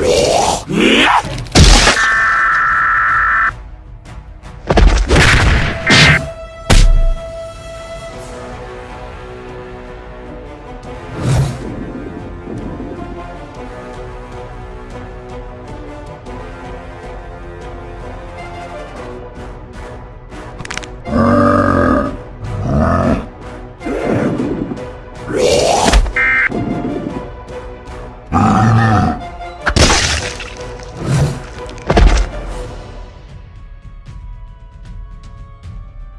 Three.